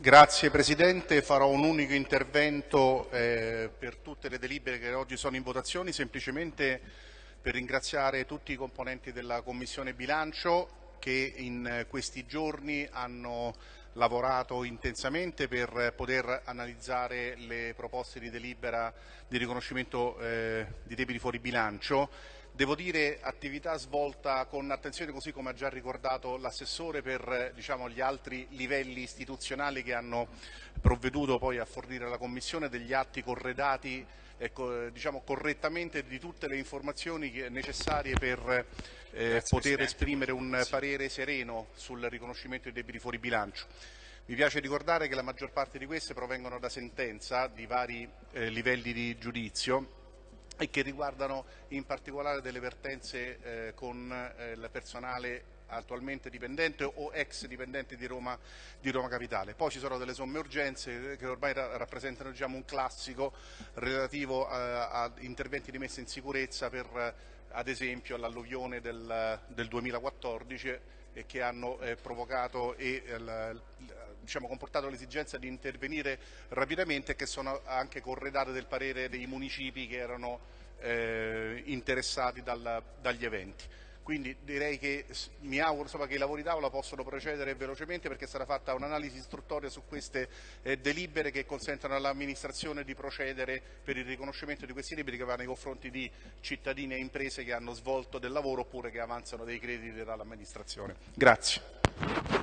Grazie Presidente, farò un unico intervento eh, per tutte le delibere che oggi sono in votazione, semplicemente per ringraziare tutti i componenti della Commissione Bilancio che in questi giorni hanno lavorato intensamente per poter analizzare le proposte di delibera di riconoscimento eh, di debiti fuori bilancio Devo dire attività svolta con attenzione, così come ha già ricordato l'assessore, per diciamo, gli altri livelli istituzionali che hanno provveduto poi a fornire alla Commissione degli atti corredati ecco, diciamo, correttamente di tutte le informazioni necessarie per eh, poter esprimere un parere sereno sul riconoscimento dei debiti fuori bilancio. Mi piace ricordare che la maggior parte di queste provengono da sentenza di vari eh, livelli di giudizio e che riguardano in particolare delle vertenze eh, con eh, il personale attualmente dipendente o ex dipendente di Roma, di Roma, Capitale. Poi ci sono delle somme urgenze eh, che ormai ra rappresentano diciamo, un classico relativo a, eh, a, interventi di messa in sicurezza per eh, ad esempio l'alluvione del, del, 2014 che hanno eh, provocato e eh, diciamo, comportato l'esigenza di intervenire rapidamente e che sono anche corredate del parere dei municipi che erano eh, interessati dal, dagli eventi. Quindi direi che mi auguro insomma, che i lavori d'Aula possano procedere velocemente perché sarà fatta un'analisi istruttoria su queste eh, delibere che consentono all'amministrazione di procedere per il riconoscimento di questi libri che vanno nei confronti di cittadini e imprese che hanno svolto del lavoro oppure che avanzano dei crediti dall'amministrazione. Grazie.